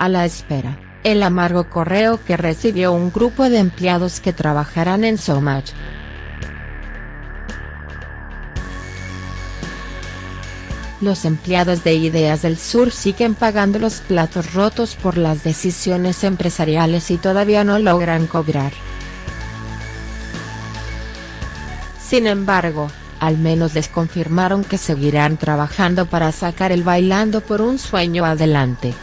A la espera, el amargo correo que recibió un grupo de empleados que trabajarán en SoMatch. Los empleados de Ideas del Sur siguen pagando los platos rotos por las decisiones empresariales y todavía no logran cobrar. Sin embargo, al menos les confirmaron que seguirán trabajando para sacar el Bailando por un Sueño adelante.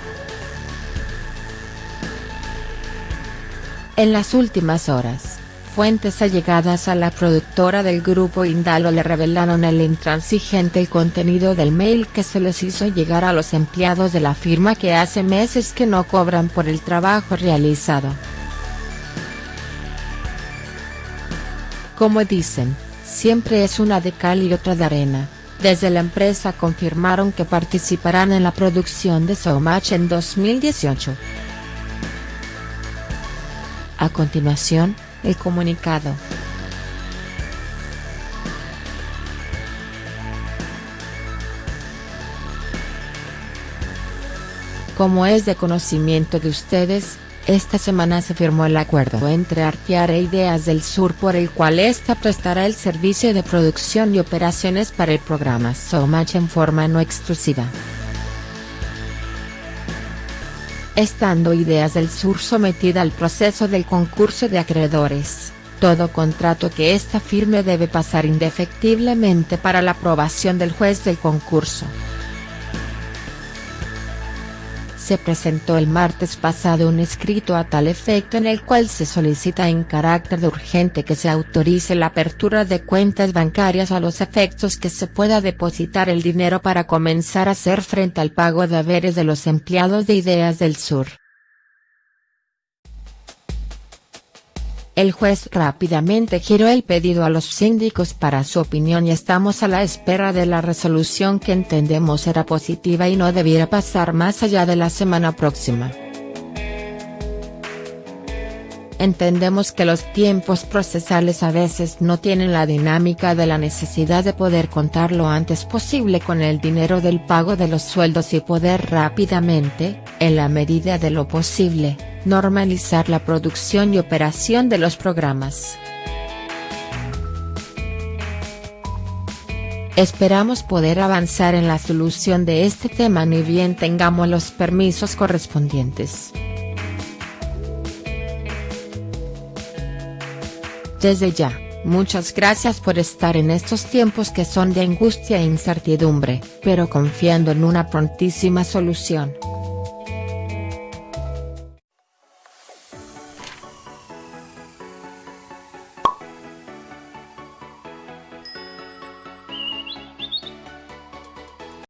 En las últimas horas, fuentes allegadas a la productora del grupo Indalo le revelaron el intransigente contenido del mail que se les hizo llegar a los empleados de la firma que hace meses que no cobran por el trabajo realizado. Como dicen, siempre es una de cal y otra de arena. Desde la empresa confirmaron que participarán en la producción de Showmatch en 2018. A continuación, el comunicado. Como es de conocimiento de ustedes, esta semana se firmó el acuerdo entre Artear e Ideas del Sur por el cual ésta prestará el servicio de producción y operaciones para el programa SoMatch en forma no exclusiva estando Ideas del Sur sometida al proceso del concurso de acreedores, todo contrato que esta firme debe pasar indefectiblemente para la aprobación del juez del concurso se presentó el martes pasado un escrito a tal efecto en el cual se solicita en carácter de urgente que se autorice la apertura de cuentas bancarias a los efectos que se pueda depositar el dinero para comenzar a hacer frente al pago de haberes de los empleados de Ideas del Sur. El juez rápidamente giró el pedido a los síndicos para su opinión y estamos a la espera de la resolución que entendemos será positiva y no debiera pasar más allá de la semana próxima. Entendemos que los tiempos procesales a veces no tienen la dinámica de la necesidad de poder contar lo antes posible con el dinero del pago de los sueldos y poder rápidamente, en la medida de lo posible, normalizar la producción y operación de los programas. Esperamos poder avanzar en la solución de este tema ni bien tengamos los permisos correspondientes. Desde ya, muchas gracias por estar en estos tiempos que son de angustia e incertidumbre, pero confiando en una prontísima solución.